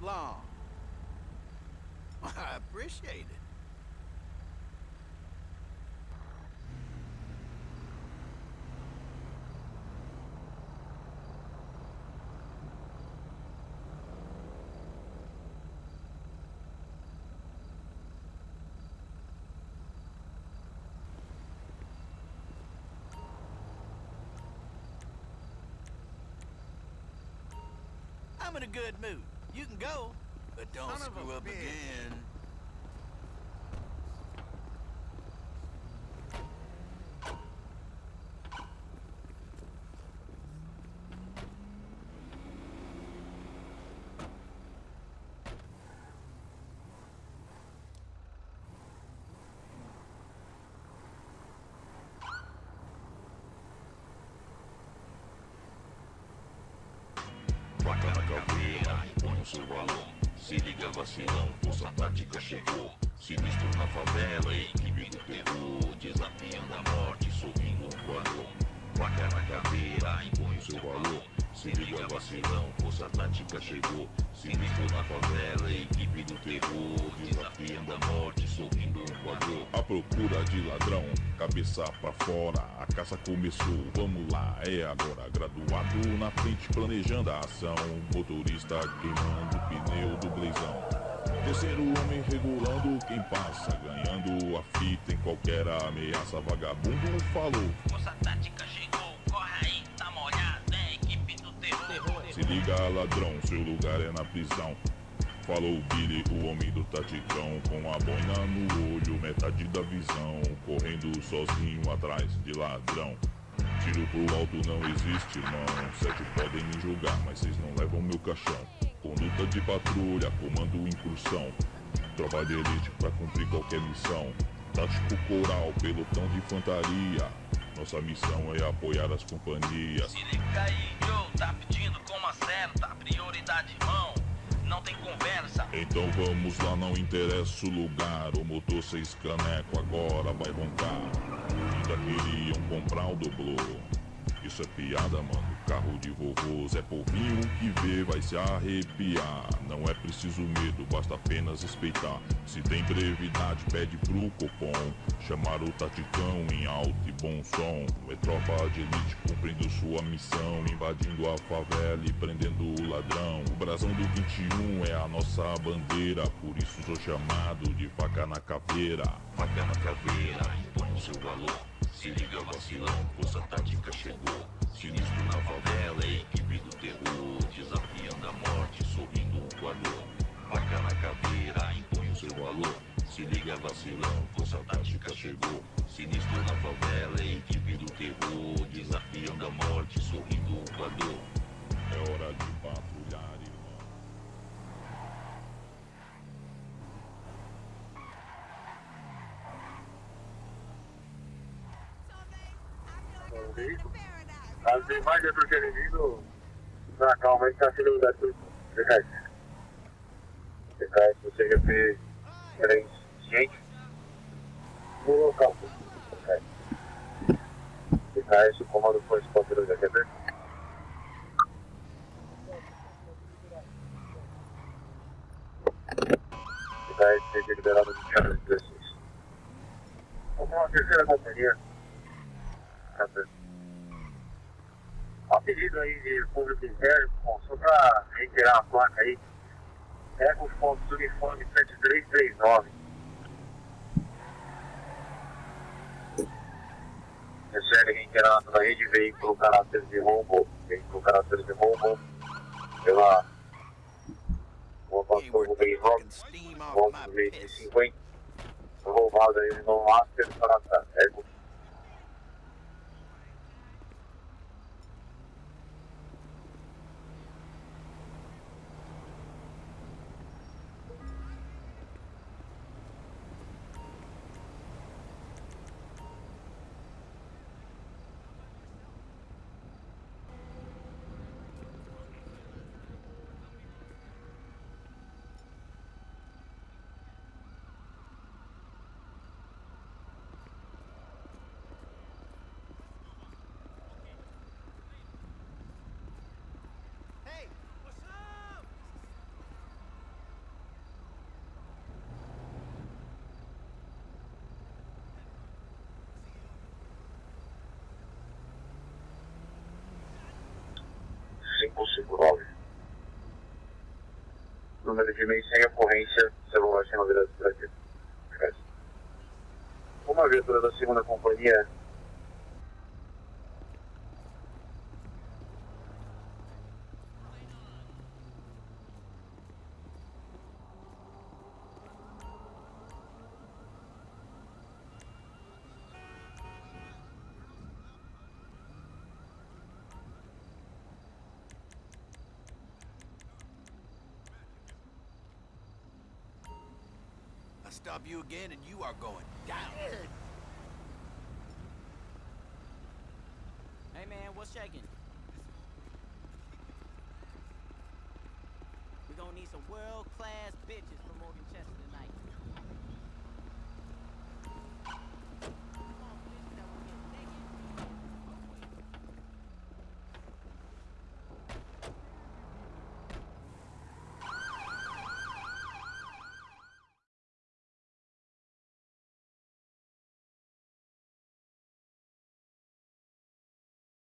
long. I appreciate it. I'm in a good mood. You can go, but don't Son screw up bitch. again. Seu valor. Se liga vacilão, força tática chegou. Sinistro na favela, equipe do terror. Desafiando a morte, sorrindo um voador. Faca na caveira, impõe o seu valor. Se liga vacilão, força tática chegou. Sinistro na favela, equipe do terror. Desafiando a morte, sorrindo um voador. A procura de ladrão, cabeça pra fora, a caça começou, vamos lá, é agora. Graduado na frente, planejando a ação, motorista queimando o pneu do blazão. Terceiro homem regulando quem passa, ganhando a fita em qualquer ameaça. Vagabundo falou, Força tática chegou, corre aí, se liga ladrão, seu lugar é na prisão. Falou Billy, o homem do taticão, com a boina no olho, metade da visão, correndo sozinho atrás de ladrão. Tiro pro alto não existe, irmão. Sete podem me julgar, mas vocês não levam meu caixão. Conduta de patrulha, comando incursão. Tropa de elite pra cumprir qualquer missão. Tático coral, pelotão de infantaria. Nossa missão é apoiar as companhias. Se liga aí, Joe, tá pedindo como acerta, prioridade, irmão. Não tem conversa. Então vamos lá, não interessa o lugar. O motor seis caneco agora vai roncar. Ainda queriam comprar o doblô. Isso é piada, mano. Carro de vovô, Zé Povinho que vê vai se arrepiar. Não é preciso medo, basta apenas respeitar. Se tem brevidade, pede pro Copom. Chamar o Taticão em alto e bom som. É tropa de elite cumprindo sua missão. Invadindo a favela e prendendo o ladrão. O brasão do 21 é a nossa bandeira. Por isso sou chamado de faca na caveira. Faca na caveira, impõe o seu valor. Se liga vacilão, força tática chegou. Sinistro na favela, equipe do terror. Desafiando a morte, sorrindo um coador. Faca na caveira, impõe o seu valor. Se liga vacilão, força tática chegou. Sinistro na favela, equipe do terror. Desafiando a morte, sorrindo um coador. É hora de patrulhar, irmão. Caso tem mais de outro inimigo, na calma aí tá sendo lugar tudo. Verdade. PKS do CGP 3, gente. No local. PKS, o comando foi escolhido da quebra. PKS seja liberado de de 16. Vamos uma terceira bateria. Tá certo. A pedido aí de bom, só para reiterar a placa aí, pega os pontos do uniforme 7339. Recebe reiterado na rede veículo caráter de rombo, veículo caráter de rombo, pela Rua Hey, we're Pastor Rubem fucking Rock, steam off ponto my de piss. 50, roubado aí no Master para Ego. 559. Número de e-mail sem ocorrência, celular sem novidades aqui. Uma viatura da segunda companhia stop you again and you are going down. Hey man, what's shaking? We gonna need some world class bitches from Morgan Chester.